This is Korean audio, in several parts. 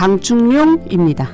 강충룡입니다.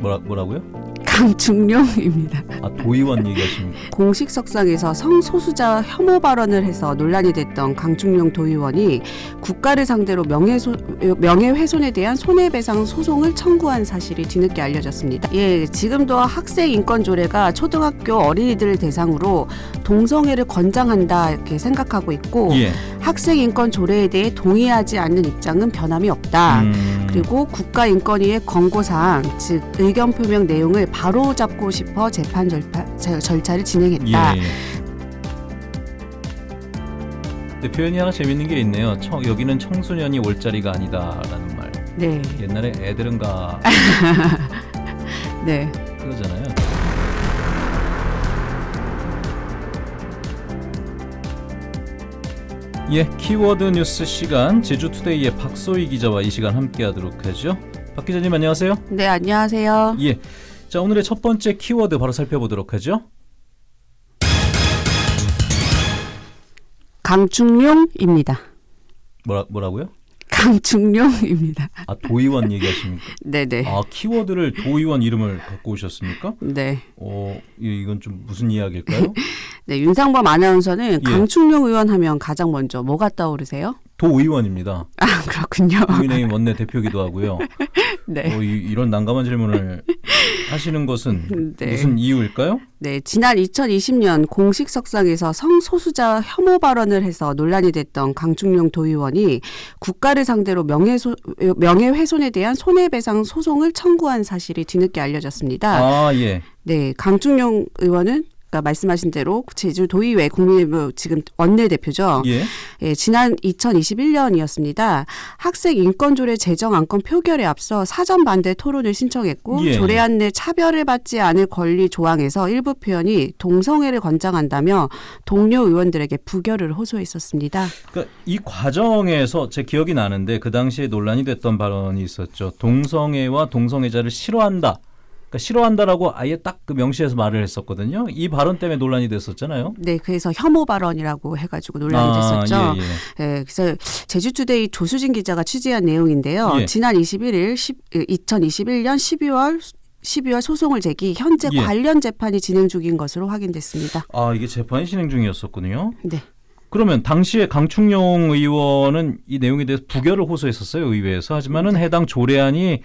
뭐라 뭐라고요? 강충룡입니다. 아 도의원 얘기하십니까? 공식 석상에서 성소수자 혐오 발언을 해서 논란이 됐던 강충룡 도의원이 국가를 상대로 명예소, 명예훼손에 대한 손해배상 소송을 청구한 사실이 뒤늦게 알려졌습니다. 예, 지금도 학생 인권 조례가 초등학교 어린이들을 대상으로 동성애를 권장한다 이렇게 생각하고 있고 예. 학생 인권 조례에 대해 동의하지 않는 입장은 변함이 없다. 음, 그리고 국가인권위의 권고사항, 즉 의견 표명 내용을 바로 잡고 싶어 재판 절파, 절- 절차를 진행했다. 예. 근데 표현이 하나 재밌는 게 있네요. 청, 여기는 청소년이 올 자리가 아니다라는 말. 네, 옛날에 애들은가 네. 예, 키워드 뉴스 시간 제주투데이의 박소희 기자와 이 시간 함께하도록 하죠. 박 기자님 안녕하세요. 네, 안녕하세요. 예, 자 오늘의 첫 번째 키워드 바로 살펴보도록 하죠. 강충룡입니다. 뭐라 뭐라고요? 강충룡입니다. 아 도의원 얘기하십니까? 네네. 아 키워드를 도의원 이름을 갖고 오셨습니까? 네. 어 이- 이건 좀 무슨 이야기일까요? 네, 윤상범 아나운서는 예. 강충룡 의원 하면 가장 먼저 뭐가 떠오르세요? 도의원입니다. 아, 그렇군요. 국민의힘 원내 대표기도 하고요. 네. 어, 이, 런 난감한 질문을 하시는 것은 네. 무슨 이유일까요? 네, 지난 2020년 공식 석상에서 성소수자 혐오 발언을 해서 논란이 됐던 강충룡 도의원이 국가를 상대로 명예소, 명예훼손에 대한 손해배상 소송을 청구한 사실이 뒤늦게 알려졌습니다. 아 예. 네, 강충룡 의원은 아까 말씀하신 대로 제주 도의회 국민의힘 지금 원내대표죠. 예. 예, 지난 2021년이었습니다. 학생 인권조례 제정 안건 표결에 앞서 사전 반대 토론을 신청했고 예. 조례안 내 차별을 받지 않을 권리 조항에서 일부 표현이 동성애를 권장한다며 동료 의원들에게 부결을 호소했었습니다. 그러니까 이 과정에서 제 기억이 나는데 그 당시에 논란이 됐던 발언이 있었죠. 동성애와 동성애자를 싫어한다. 그러니까 싫어한다라고 아예 딱 그 명시해서 말을 했었거든요. 이 발언 때문에 논란이 됐었잖아요. 네, 그래서 혐오 발언이라고 해가지고 논란이 됐었죠. 아, 예, 예. 예, 그래서 제주투데이 조수진 기자가 취재한 내용인데요. 예. 지난 21일 10, 2021년 12월 12월 소송을 제기 현재 예. 관련 재판이 진행 중인 것으로 확인됐습니다. 아 이게 재판이 진행 중이었었군요. 네. 그러면 당시에 강충룡 의원은 이 내용에 대해서 부결을 호소했었어요 의회에서. 하지만은 해당 조례안이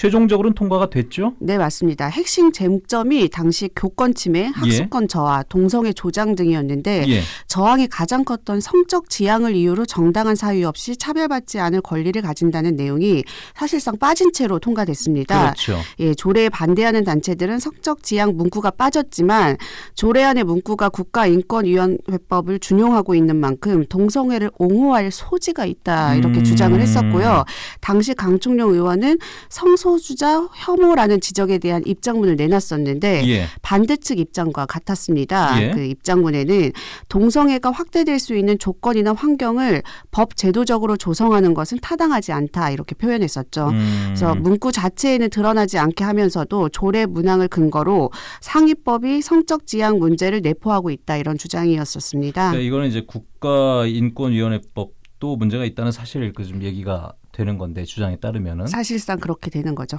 최종적으로는 통과가 됐죠. 네, 맞습니다. 핵심 쟁점이 당시 교권 침해, 학습권 저하, 동성애 조장 등이었는데 예. 저항이 가장 컸던 성적 지향을 이유로 정당한 사유 없이 차별받지 않을 권리를 가진다는 내용이 사실상 빠진 채로 통과됐습니다. 그렇죠. 예, 조례에 반대하는 단체들은 성적 지향 문구가 빠졌지만 조례안의 문구가 국가인권위원회법을 준용하고 있는 만큼 동성애를 옹호할 소지가 있다 이렇게 음. 주장을 했었고요. 당시 강충룡 의원은 성소 수자 혐오라는 지적에 대한 입장문을 내놨었는데 예. 반대측 입장과 같았습니다. 예. 그 입장문에는 동성애가 확대될 수 있는 조건이나 환경을 법 제도적으로 조성하는 것은 타당하지 않다 이렇게 표현했었죠. 음. 그래서 문구 자체에는 드러나지 않게 하면서도 조례 문항을 근거로 상위법이 성적 지향 문제를 내포하고 있다 이런 주장이었었습니다. 그러니까 이거는 이제 국가인권위원회법 도 문제가 있다는 사실 그 좀 얘기가 되는 건데 주장에 따르면은 사실상 그렇게 되는 거죠.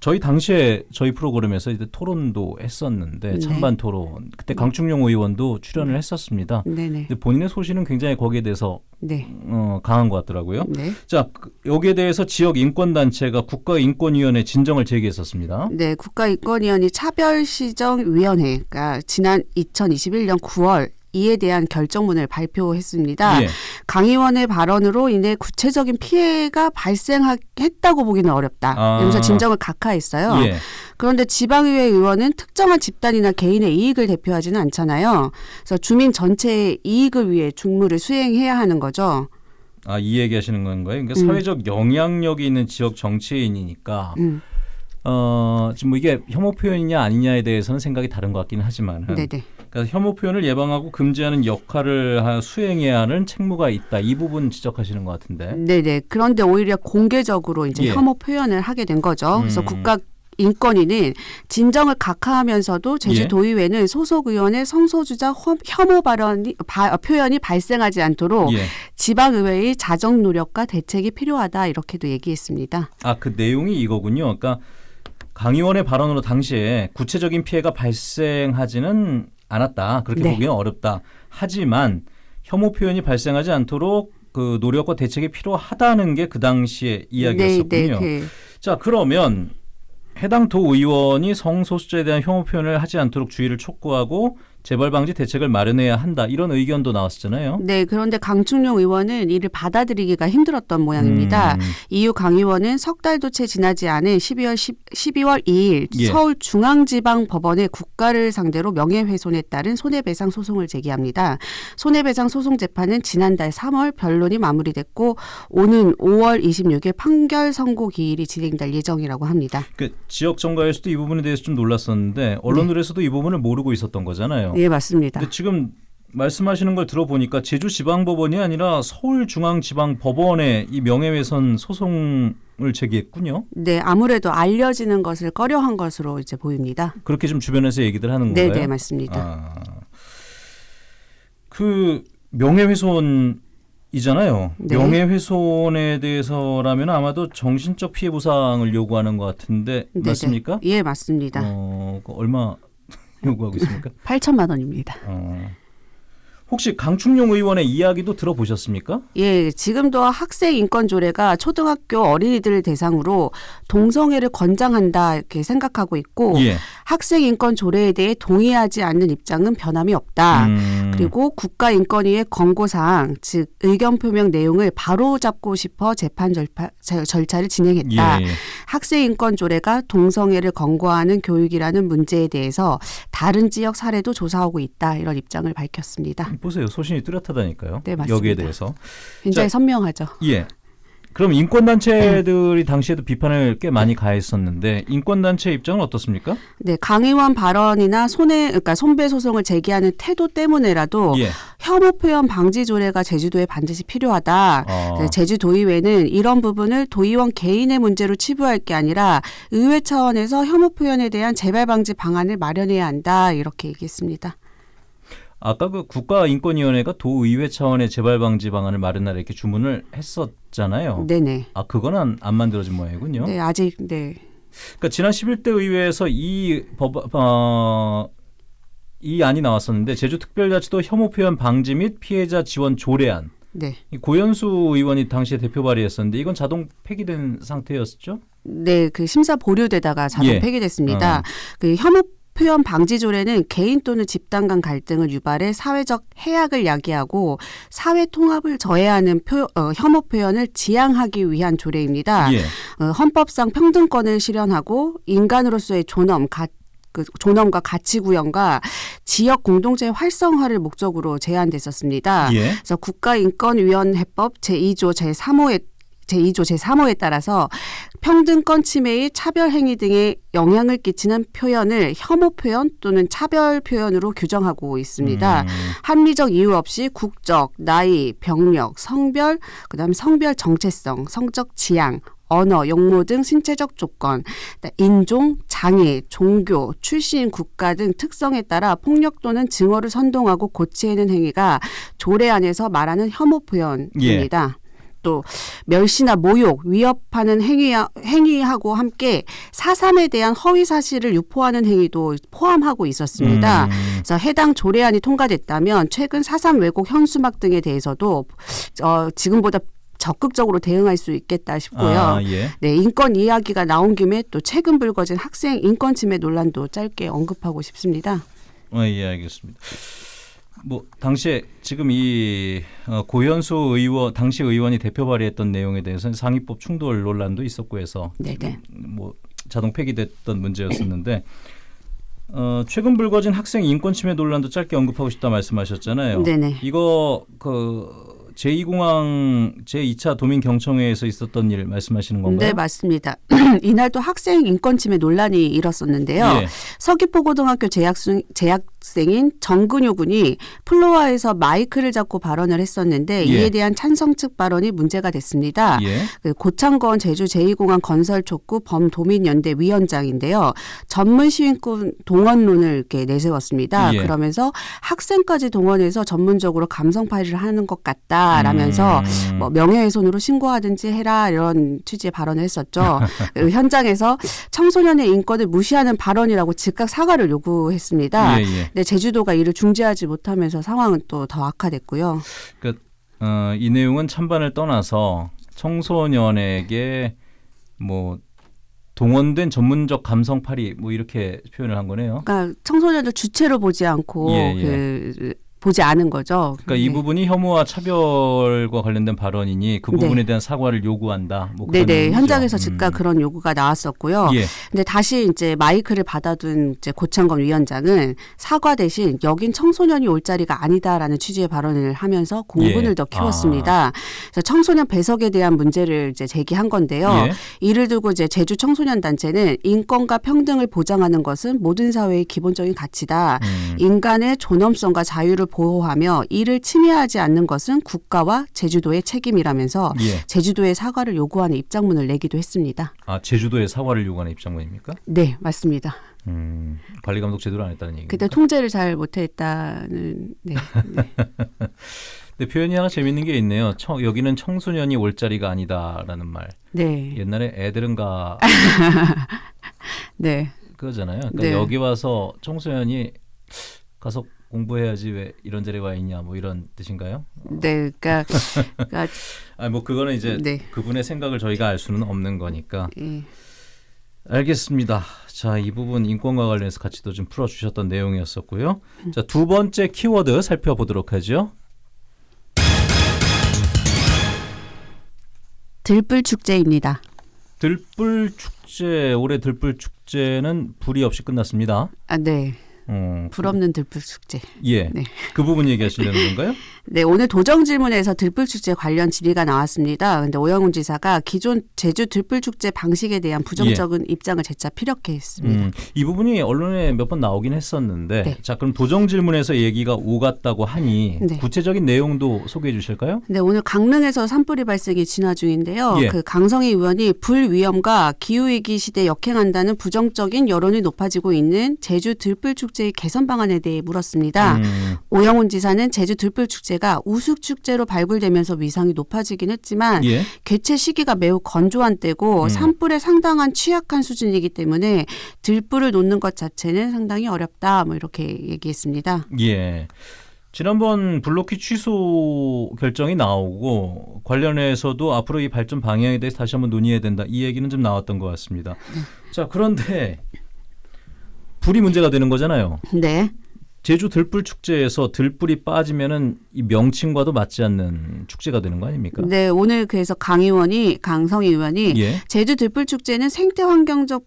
저희 당시에 저희 프로그램에서 이제 토론도 했었는데 네. 찬반 토론 그때 강충룡 의원도 출연을 했었습니다. 네네. 근데 본인의 소신은 굉장히 거기에 대해서 네. 어, 강한 것 같더라고요. 네. 자 그- 여기에 대해서 지역 인권 단체가 국가인권위원회 진정을 제기했었습니다. 네, 국가인권위원회 차별시정위원회가 지난 2021년 9월 이에 대한 결정문을 발표했습니다. 예. 강 의원의 발언으로 인해 구체적인 피해가 발생했다고 보기는 어렵다. 아. 이러면서 진정을 각하했어요. 예. 그런데 지방의회 의원은 특정한 집단이나 개인의 이익을 대표하지는 않잖아요. 그래서 주민 전체의 이익을 위해 직무를 수행해야 하는 거죠. 아, 이 얘기 하시는 건가요? 그러니까 음. 사회적 영향력이 있는 지역 정치인이니까 음, 어, 지금 뭐 이게 혐오 표현이냐 아니냐에 대해서는 생각이 다른 것 같기는 하지만 네네. 그러니까 혐오 표현을 예방하고 금지하는 역할을 하- 수행해야 하는 책무가 있다. 이 부분 지적하시는 것 같은데. 네네. 그런데 오히려 공개적으로 이제 예. 혐오 표현을 하게 된 거죠. 그래서 음. 국가 인권위는 진정을 각하하면서도 예. 제주도의회는 소속 의원의 성소수자 혐- 혐오 발언이 바- 표현이 발생하지 않도록 예. 지방의회의 자정 노력과 대책이 필요하다 이렇게도 얘기했습니다. 아 그 내용이 이거군요. 그러니까 강 의원의 발언으로 당시에 구체적인 피해가 발생하지는 않았다. 그렇게 네. 보기는 어렵다. 하지만 혐오 표현이 발생하지 않도록 그 노력과 대책이 필요하다는 게 그 당시의 이야기였었군요. 네, 네, 자 그러면 해당 도 의원이 성소수자에 대한 혐오 표현을 하지 않도록 주의를 촉구하고 재발 방지 대책을 마련해야 한다 이런 의견도 나왔었잖아요. 그, 네, 그런데 강충룡 의원은 이를 받아들이기가 힘들었던 모양입니다. 음, 이후 강 의원은 석 달도 채 지나지 않은 12월 10, 12월 2일 예. 서울 중앙지방법원에 국가를 상대로 명예훼손에 따른 손해배상 소송을 제기합니다. 손해배상 소송 재판은 지난달 3월 변론이 마무리됐고 오는 5월 26일 판결 선고 기일이 진행될 예정이라고 합니다. 그 지역 정가에서도 이 부분에 대해서 좀 놀랐었는데 언론들에서도 이 부분을 모르고 있었던 거잖아요. 예, 맞습니다. 근데 지금 말씀하시는 걸 들어보니까 제주지방법원이 아니라 서울중앙지방법원에 이 명예훼손 소송을 제기했군요. 네, 아무래도 알려지는 것을 꺼려한 것으로 이제 보입니다. 그렇게 좀 주변에서 얘기들 하는 네, 건가요? 네, 맞습니다. 아, 그 명예훼손 이잖아요. 네. 명예훼손에 대해서라면 아마도 정신적 피해 보상을 요구하는 것 같은데 네, 맞습니까? 네. 예, 맞습니다. 어, 그 얼마 요구하고 있습니까? 8천만 원입니다. 어. 혹시 강충룡 의원의 이야기도 들어보셨습니까? 예, 지금도 학생 인권 조례가 초등학교 어린이들을 대상으로 동성애를 권장한다 이렇게 생각하고 있고 예. 학생 인권 조례에 대해 동의하지 않는 입장은 변함이 없다. 음, 그리고 국가 인권위의 권고 사항, 즉 의견 표명 내용을 바로 잡고 싶어 재판 절파, 절- 절차를 진행했다. 예, 예. 학생 인권 조례가 동성애를 권고하는 교육이라는 문제에 대해서 다른 지역 사례도 조사하고 있다. 이런 입장을 밝혔습니다. 보세요. 소신이 뚜렷하다니까요. 네, 맞습니다. 여기에 대해서. 굉장히 자, 선명하죠. 예. 그럼 인권단체들이 당시에도 비판을 꽤 많이 가했었는데 인권단체 입장은 어떻습니까? 네, 강 의원 발언이나 손해, 그러니까 손배 소송을 제기하는 태도 때문에라도 예. 혐오 표현 방지 조례가 제주도에 반드시 필요하다. 어, 네, 제주도의회는 이런 부분을 도의원 개인의 문제로 치부할 게 아니라 의회 차원에서 혐오 표현에 대한 재발 방지 방안을 마련해야 한다. 이렇게 얘기했습니다. 아까 그 국가인권위원회가 도의회 차원의 재발 방지 방안을 마련하라 이렇게 주문을 했었잖아요. 네네. 아 그거는 안 만들어진 모양이군요. 네, 아직 네. 그러니까 지난 11대 의회에서 이 법, 어, 이 안이 나왔었는데 제주특별자치도 혐오 표현 방지 및 피해자 지원 조례안. 네. 이 고현수 의원이 당시에 대표 발의했었는데 이건 자동 폐기된 상태였죠? 네, 그 심사 보류되다가 자동 예. 폐기됐습니다. 어. 그 혐오 표현 방지 조례는 개인 또는 집단 간 갈등을 유발해 사회적 해악을 야기하고 사회 통합을 저해하는 표, 어, 혐오 표현을 지양하기 위한 조례입니다. 예. 어, 헌법상 평등권을 실현하고 인간으로서의 존엄, 가, 그 존엄과 가치 구현과 지역 공동체 활성화를 목적으로 제안됐었습니다. 예. 그래서 국가인권위원회법 제2조 제3호에 제2조 제3호에 따라서 평등권 침해의 차별 행위 등에 영향을 끼치는 표현을 혐오 표현 또는 차별 표현으로 규정하고 있습니다. 음, 합리적 이유 없이 국적, 나이, 병력, 성별, 그다음에 성별 정체성, 성적 지향, 언어, 용모 등 신체적 조건, 인종, 장애, 종교, 출신, 국가 등 특성에 따라 폭력 또는 증오를 선동하고 고치는 행위가 조례 안에서 말하는 혐오 표현입니다. 또 멸시나 모욕, 위협하는 행위 행위하고 함께 사삼에 대한 허위 사실을 유포하는 행위도 포함하고 있었습니다. 음, 그래서 해당 조례안이 통과됐다면 최근 사삼 왜곡 현수막 등에 대해서도 어, 지금보다 적극적으로 대응할 수 있겠다 싶고요. 아, 예. 네, 인권 이야기가 나온 김에 또 최근 불거진 학생 인권 침해 논란도 짧게 언급하고 싶습니다. 어, 예, 알겠습니다. 뭐 당시에 지금 이 어, 고현수 의원 당시 의원이 대표 발의했던 내용에 대해서는 상위법 충돌 논란도 있었고 해서 네, 네. 뭐 자동 폐기됐던 문제였었는데 어, 최근 불거진 학생 인권 침해 논란도 짧게 언급하고 싶다 말씀하셨잖아요. 네네. 이거 그 제2공항 제2차 도민 경청회에서 있었던 일 말씀하시는 건가요? 네, 맞습니다. 이날 또 학생 인권 침해 논란이 일었었는데요. 예. 서귀포고등학교 재학생, 재학 학생인 정근효 군이 플로아에서 마이크를 잡고 발언을 했었는데 예. 이에 대한 찬성 측 발언이 문제가 됐습니다. 예. 그 고창건 제주 제2공항 건설 촉구 범도민연대 위원장인데요. 전문 시민권 동원론을 이렇게 내세웠습니다. 예. 그러면서 학생까지 동원해서 전문적으로 감성 파일을 하는 것 같다라면서 음. 뭐 명예훼손으로 신고하든지 해라 이런 취지의 발언을 했었죠. 그 현장에서 청소년의 인권을 무시하는 발언이라고 즉각 사과를 요구했습니다. 근데 제주도가 이를 중재하지 못하면서 상황은 또 더 악화됐고요. 어, 이 내용은 찬반을 떠나서 청소년에게 뭐 동원된 전문적 감성팔이 뭐 이렇게 표현을 한 거네요. 그러니까 청소년들 주체로 보지 않고 예, 예. 그 보지 않은 거죠. 그러니까 이 네. 부분이 혐오와 차별과 관련된 발언이니 그 네. 부분에 대한 사과를 요구한다. 뭐 네네 의미죠. 현장에서 즉각 음. 그런 요구가 나왔었고요. 예. 근데 다시 이제 마이크를 받아둔 이제 고창건 위원장은 사과 대신 여긴 청소년이 올 자리가 아니다라는 취지의 발언을 하면서 공분을 예. 더 키웠습니다. 그래서 청소년 배석에 대한 문제를 이제 제기한 건데요. 예. 이를 두고 이제 제주 청소년 단체는 인권과 평등을 보장하는 것은 모든 사회의 기본적인 가치다. 음. 인간의 존엄성과 자유를 보호하며 이를 침해하지 않는 것은 국가와 제주도의 책임이라면서 예. 제주도의 사과를 요구하는 입장문을 내기도 했습니다. 아 제주도에 사과를 요구하는 입장문입니까? 네, 맞습니다. 음, 관리 감독 제대로 안 했다는 얘기. 그때 통제를 잘 못했다는 네, 네. 근데 표현이 하나 재밌는 게 있네요. 청, 여기는 청소년이 올 자리가 아니다라는 말. 네, 옛날에 애들은 가 네, 그거잖아요. 그러니까 네. 여기 와서 청소년이 가서 공부해야지 왜 이런 자리에 와 있냐 뭐 이런 뜻인가요? 네, 그러니까, 그러니까 아뭐 그거는 이제 네. 그분의 생각을 저희가 알 수는 없는 거니까 예. 알겠습니다. 자, 이 부분 인권과 관련해서 같이 또 좀 풀어주셨던 내용이었었고요. 음. 자, 두 번째 키워드 살펴보도록 하죠. 들불 축제입니다. 들불 축제 올해 들불 축제는 불이 없이 끝났습니다. 아, 네, 어, 불 없는 들불 축제. 예, 네. 그 부분 얘기하시려는 건가요? 네, 오늘 도정 질문에서 들불축제 관련 질의가 나왔습니다. 근데 오영훈 지사가 기존 제주 들불축제 방식에 대한 부정적인 입장을 재차 피력해 했습니다. 음, 이 부분이 언론에 몇 번 나오긴 했었는데, 네. 자, 그럼 도정 질문에서 얘기가 오갔다고 하니 네. 구체적인 내용도 소개해 주실까요? 네, 오늘 강릉에서 산불이 발생이 진화 중인데요. 예. 그 강성희 의원이 불 위험과 기후 위기 시대에 역행한다는 부정적인 여론이 높아지고 있는 제주 들불 축제 의 개선 방안에 대해 물었습니다. 음, 오영훈 지사는 제주 들불 축제가 우수 축제로 발굴되면서 위상이 높아지긴 했지만 예, 개최 시기가 매우 건조한 때고 음. 산불에 상당한 취약한 수준이기 때문에 들불을 놓는 것 자체는 상당히 어렵다. 뭐 이렇게 얘기했습니다. 예. 지난번 블로키 취소 결정이 나오고 관련해서도 앞으로 이 발전 방향에 대해서 다시 한번 논의해야 된다. 이 얘기는 좀 나왔던 것 같습니다. 자, 그런데 불이 문제가 되는 거잖아요. 네. 제주 들불 축제에서 들불이 빠지면은 이 명칭과도 맞지 않는 축제가 되는 거 아닙니까? 네, 오늘 그래서 강 의원이 강성희 의원이 예. 제주 들불 축제는 생태 환경적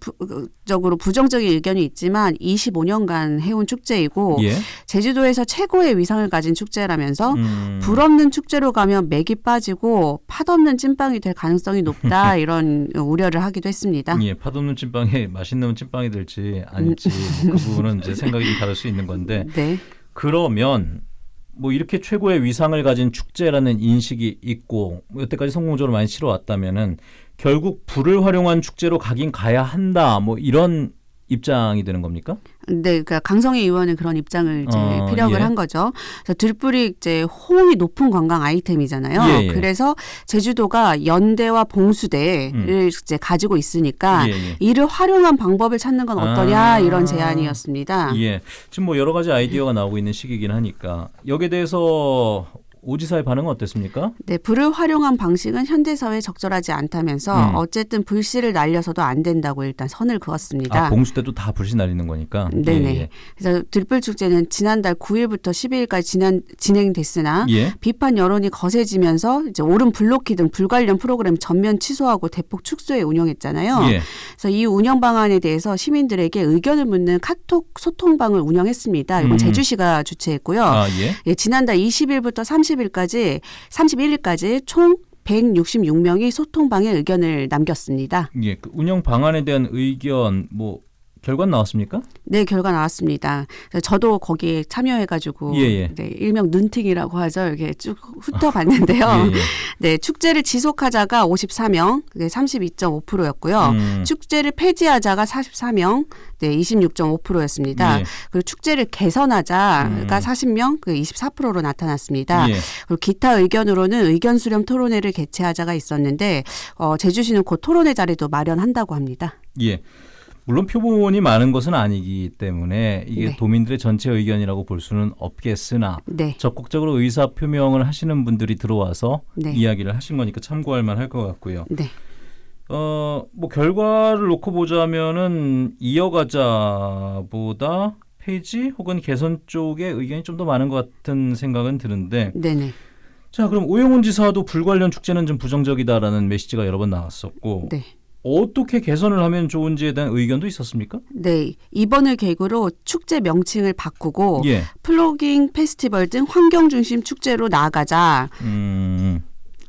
적으로 부정적인 의견이 있지만 25년간 해온 축제이고 예. 제주도에서 최고의 위상을 가진 축제라면서 음, 불 없는 축제로 가면 맥이 빠지고 팥 없는 찐빵이 될 가능성이 높다 이런 우려를 하기도 했습니다. 예, 팥 없는 찐빵에 맛있는 찐빵이 될지 아닐지 그 부분은 이제 생각이 좀 다를 수 있는 건데 네. 그러면 뭐 이렇게 최고의 위상을 가진 축제라는 인식이 있고 뭐 여태까지 성공적으로 많이 치러왔다면은 결국 불을 활용한 축제로 가긴 가야 한다 뭐 이런 입장이 되는 겁니까? 네, 그러니까 강성희 의원은 그런 입장을 이제 어, 피력을 예. 한 거죠. 그래서 들불이 이제 호응이 높은 관광 아이템이잖아요. 예, 예. 그래서 제주도가 연대와 봉수대를 이제 가지고 있으니까 예, 예. 이를 활용한 방법을 찾는 건 어떠냐 아. 이런 제안이었습니다. 예. 지금 뭐 여러 가지 아이디어가 나오고 있는 시기이긴 하니까 여기에 대해서 오지사의 반응은 어땠습니까? 네, 불을 활용한 방식은 현대 사회에 적절하지 않다면서 음. 어쨌든 불씨를 날려서도 안 된다고 일단 선을 그었습니다. 아, 봉수 때도 다 불씨 날리는 거니까. 네네. 예, 예. 그래서 들불 축제는 지난달 9일부터 12일까지 진행, 진행됐으나 예. 비판 여론이 거세지면서 이제 오름 블로키 등 불 관련 프로그램 전면 취소하고 대폭 축소해 운영했잖아요. 예. 그래서 이 운영 방안에 대해서 시민들에게 의견을 묻는 카톡 소통방을 운영했습니다. 이건 음. 제주시가 주최했고요. 아, 예. 예, 지난달 20일부터 30 일까지 31일까지 총 166명이 소통방에 의견을 남겼습니다. 예. 그 운영 방안에 대한 의견 뭐 결과 나왔습니까? 네, 결과 나왔습니다. 저도 거기에 참여해가지고 예, 예. 네, 일명 눈팅이라고 하죠. 이렇게 쭉 훑어봤는데요. 예, 예. 네, 축제를 지속하자가 54명, 그게 32.5%였고요. 음, 축제를 폐지하자가 44명, 네, 26.5%였습니다. 예. 그리고 축제를 개선하자가 음. 40명, 그 24%로 나타났습니다. 예. 그리고 기타 의견으로는 의견 수렴 토론회를 개최하자가 있었는데 어, 제주시는 곧 토론회 자리도 마련한다고 합니다. 예. 물론 표본이 많은 것은 아니기 때문에 이게 네. 도민들의 전체 의견이라고 볼 수는 없겠으나 네, 적극적으로 의사 표명을 하시는 분들이 들어와서 네. 이야기를 하신 거니까 참고할 만할 것 같고요. 네. 어, 뭐 결과를 놓고 보자면은 이어가자보다 폐지 혹은 개선 쪽의 의견이 좀 더 많은 것 같은 생각은 드는데 네네. 자 그럼 오영훈 지사도 불관련 축제는 좀 부정적이다라는 메시지가 여러 번 나왔었고 네. 어떻게 개선을 하면 좋은지에 대한 의견도 있었습니까? 네. 이번을 계기로 축제 명칭을 바꾸고 예. 플로깅 페스티벌 등 환경 중심 축제로 나아가자. 음,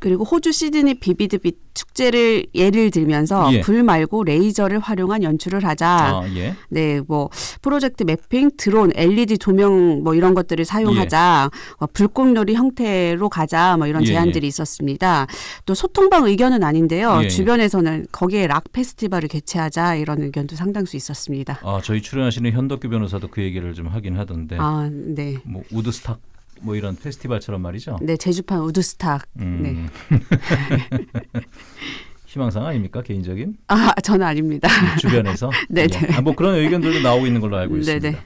그리고 호주 시드니 비비드 빛 축제를 예를 들면서 예. 불 말고 레이저를 활용한 연출을 하자. 아, 예. 네, 뭐 프로젝트 매핑, 드론, LED 조명 뭐 이런 것들을 사용하자. 어, 불꽃놀이 형태로 가자. 뭐 이런 예, 제안들이 있었습니다. 또 소통방 의견은 아닌데요. 예, 예. 주변에서는 거기에 락 페스티벌을 개최하자 이런 의견도 상당수 있었습니다. 아 저희 출연하시는 현덕규 변호사도 그 얘기를 좀 하긴 하던데 아, 네. 뭐 우드스탁 뭐 이런 페스티벌처럼 말이죠. 네, 제주판 우드스탁. 음. 네. 희망상 아닙니까 개인적인 아, 저는 아닙니다. 주변에서 네, 예. 네. 아, 뭐 그런 의견들도 나오고 있는 걸로 알고 네, 있습니다. 네.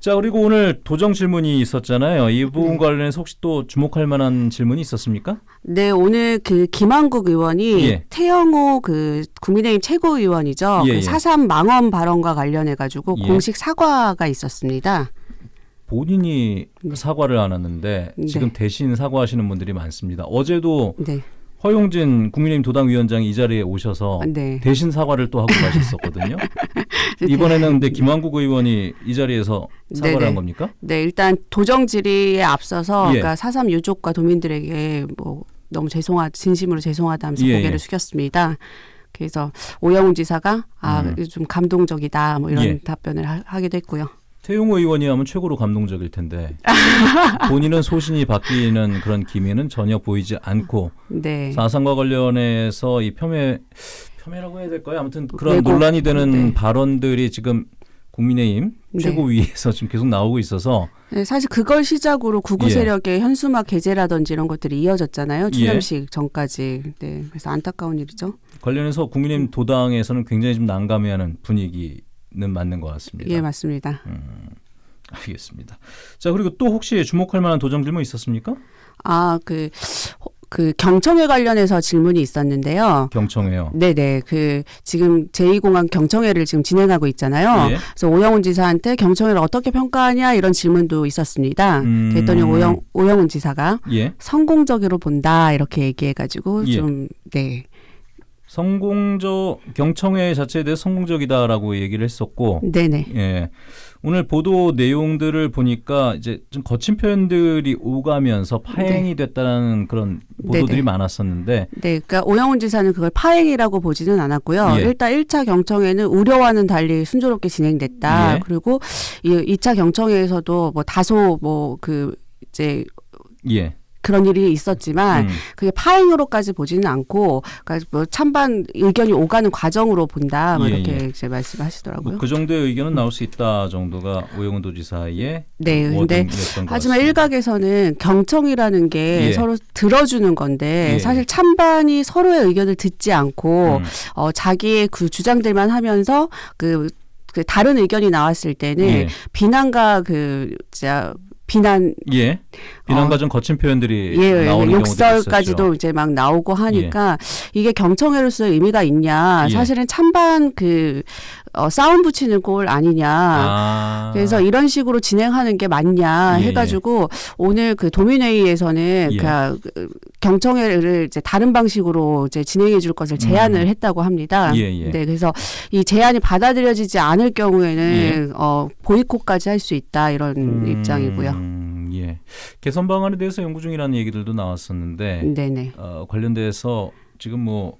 자 그리고 오늘 도정 질문이 있었잖아요. 이 부분 네. 관련해서 혹시 또 주목할 만한 질문이 있었습니까? 네, 오늘 그 김한국 의원이 예. 태영호 그 국민의힘 최고위원이죠. 예, 예. 그 사삼 망언 발언과 관련해 가지고 예. 공식 사과가 있었습니다. 본인이 사과를 안 하는데 네. 지금 대신 사과하시는 분들이 많습니다. 어제도 네. 허용진 국민의힘 도당 위원장이 이 자리에 오셔서 네. 대신 사과를 또 하고 가셨었거든요. 이번에는 근데 김한국 의원이 이 자리에서 사과를 네네. 한 겁니까? 네, 일단 도정 질의에 앞서서 예. 그러니까 사삼 유족과 도민들에게 뭐 너무 죄송하 진심으로 죄송하다면서 예, 고개를 예. 숙였습니다. 그래서 오영훈 지사가 아 음. 좀 감동적이다 뭐 이런 예. 답변을 하, 하기도 했고요. 태용호 의원이 하면 최고로 감동적일 텐데 본인은 소신이 바뀌는 그런 기미는 전혀 보이지 않고 네. 사상과 관련해서 이 폄훼 폄훼라고 해야 될까요? 아무튼 그런 왜곡. 논란이 되는 네. 발언들이 지금 국민의힘 네. 최고위에서 지금 계속 나오고 있어서 네, 사실 그걸 시작으로 구구 예. 세력의 현수막 게재라든지 이런 것들이 이어졌잖아요. 예. 추념식 전까지. 네, 그래서 안타까운 일이죠. 관련해서 국민의힘 도당에서는 굉장히 좀 난감해하는 분위기는 맞는 것 같습니다. 예, 맞습니다. 음, 알겠습니다. 자 그리고 또 혹시 주목할 만한 도정 질문 있었습니까? 아, 그, 호- 그 경청회 관련해서 질문이 있었는데요. 경청회요. 네네. 그, 지금 제2공항 경청회를 지금 진행하고 있잖아요. 예. 그래서 오영훈 지사한테 경청회를 어떻게 평가하냐 이런 질문도 있었습니다. 음. 그랬더니 오영, 오영훈 지사가 예. 성공적으로 본다 이렇게 얘기해가지고 예. 좀, 네. 성공적 경청회 자체에 대해 서 성공적이다라고 얘기를 했었고 네네. 예. 오늘 보도 내용들을 보니까 이제 좀 거친 표현들이 오가면서 파행이 됐다는 그런 보도들이 네네. 많았었는데 네, 그러니까 오영훈 지사는 그걸 파행이라고 보지는 않았고요. 예. 일단 1차 경청회는 우려와는 달리 순조롭게 진행됐다. 예. 그리고 이 2차 경청회에서도 뭐 다소 뭐 그 이제 예. 그런 일이 있었지만 음. 그게 파행으로까지 보지는 않고 그러니까 뭐 찬반 의견이 오가는 과정으로 본다. 뭐 예, 이렇게 예. 이제 말씀하시더라고요. 뭐 그 정도의 의견은 나올 수 있다 정도가 오영훈 도지사의 네, 근데 하지만. 일각에서는 경청이라는 게 예. 서로 들어주는 건데 예. 사실 찬반이 서로의 의견을 듣지 않고 음. 어, 자기의 그 주장들만 하면서 그, 그 다른 의견이 나왔을 때는 예. 비난과 그, 진짜, 비난, 예. 비난과 좀 거친 표현들이 예, 나오는 경우도 욕설까지도. 이제 막 나오고 하니까 이게 경청회로서의 의미가 있냐. 예. 사실은 찬반 그, 어, 싸움 붙이는 꼴 아니냐. 아. 그래서 이런 식으로 진행하는 게 맞냐 예, 해가지고 오늘 그 도민회의에서는 예. 그, 그 경청회를 이제 다른 방식으로 이제 진행해 줄 것을 제안을 했다고 합니다. 음. 예, 예. 네, 그래서 이 제안이 받아들여지지 않을 경우에는 어, 보이콧까지 할 수 있다 이런 음, 입장이고요. 예. 개선 방안에 대해서 연구 중이라는 얘기들도 나왔었는데 네네. 어, 관련돼서 지금 뭐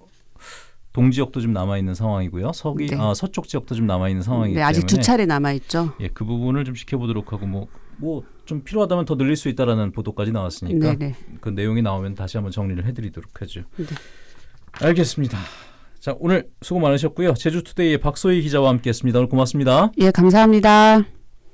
동지역도 좀 남아 있는 상황이고요. 서기 네. 아, 서쪽 지역도 좀 남아 있는 상황이기 네, 아직 때문에 두 차례 남아 있죠. 예, 그 부분을 좀 지켜보도록 하고 뭐 뭐 좀 필요하다면 더 늘릴 수 있다라는 보도까지 나왔으니까 네네. 그 내용이 나오면 다시 한번 정리를 해드리도록 하죠. 네. 알겠습니다. 자 오늘 수고 많으셨고요. 제주투데이의 박소희 기자와 함께했습니다. 오늘 고맙습니다. 예, 감사합니다.